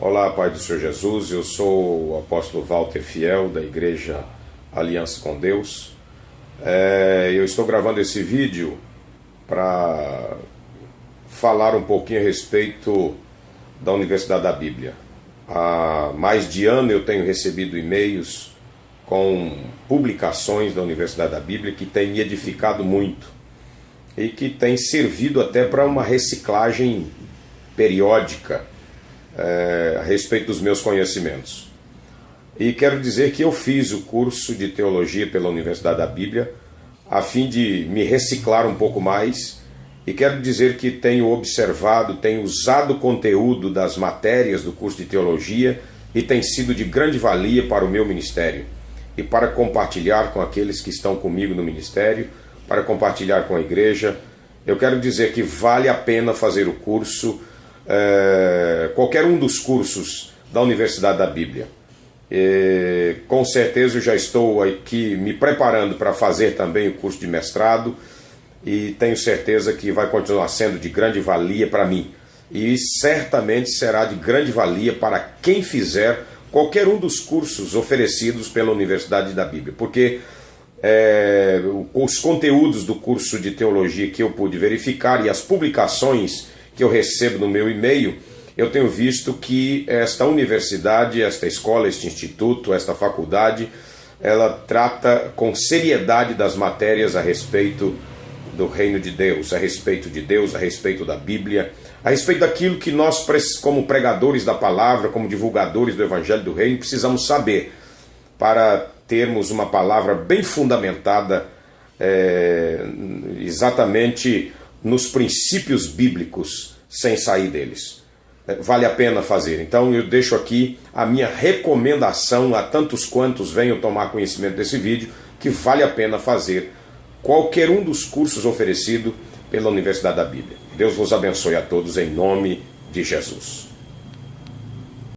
Olá, Pai do Senhor Jesus, eu sou o apóstolo Walter Fiel, da Igreja Aliança com Deus. É, eu estou gravando esse vídeo para falar um pouquinho a respeito da Universidade da Bíblia. Há mais de ano eu tenho recebido e-mails com publicações da Universidade da Bíblia que têm me edificado muito e que têm servido até para uma reciclagem periódica é, a respeito dos meus conhecimentos. E quero dizer que eu fiz o curso de teologia pela Universidade da Bíblia a fim de me reciclar um pouco mais. E quero dizer que tenho observado, tenho usado o conteúdo das matérias do curso de teologia e tem sido de grande valia para o meu ministério e para compartilhar com aqueles que estão comigo no ministério, para compartilhar com a igreja. Eu quero dizer que vale a pena fazer o curso é, qualquer um dos cursos da Universidade da Bíblia. Com certeza eu já estou aqui me preparando para fazer também o curso de mestrado e tenho certeza que vai continuar sendo de grande valia para mim. E certamente será de grande valia para quem fizer qualquer um dos cursos oferecidos pela Universidade da Bíblia, porque é, os conteúdos do curso de teologia que eu pude verificar e as publicações que eu recebo no meu e-mail, eu tenho visto que esta universidade, esta escola, este instituto, esta faculdade, ela trata com seriedade das matérias a respeito do reino de Deus, a respeito de Deus, a respeito da Bíblia, a respeito daquilo que nós, como pregadores da palavra, como divulgadores do Evangelho do Reino, precisamos saber para termos uma palavra bem fundamentada é, exatamente nos princípios bíblicos sem sair deles. É, vale a pena fazer. Então eu deixo aqui a minha recomendação a tantos quantos venham tomar conhecimento desse vídeo que vale a pena fazer qualquer um dos cursos oferecido pela Universidade da Bíblia. Deus vos abençoe a todos em nome de Jesus.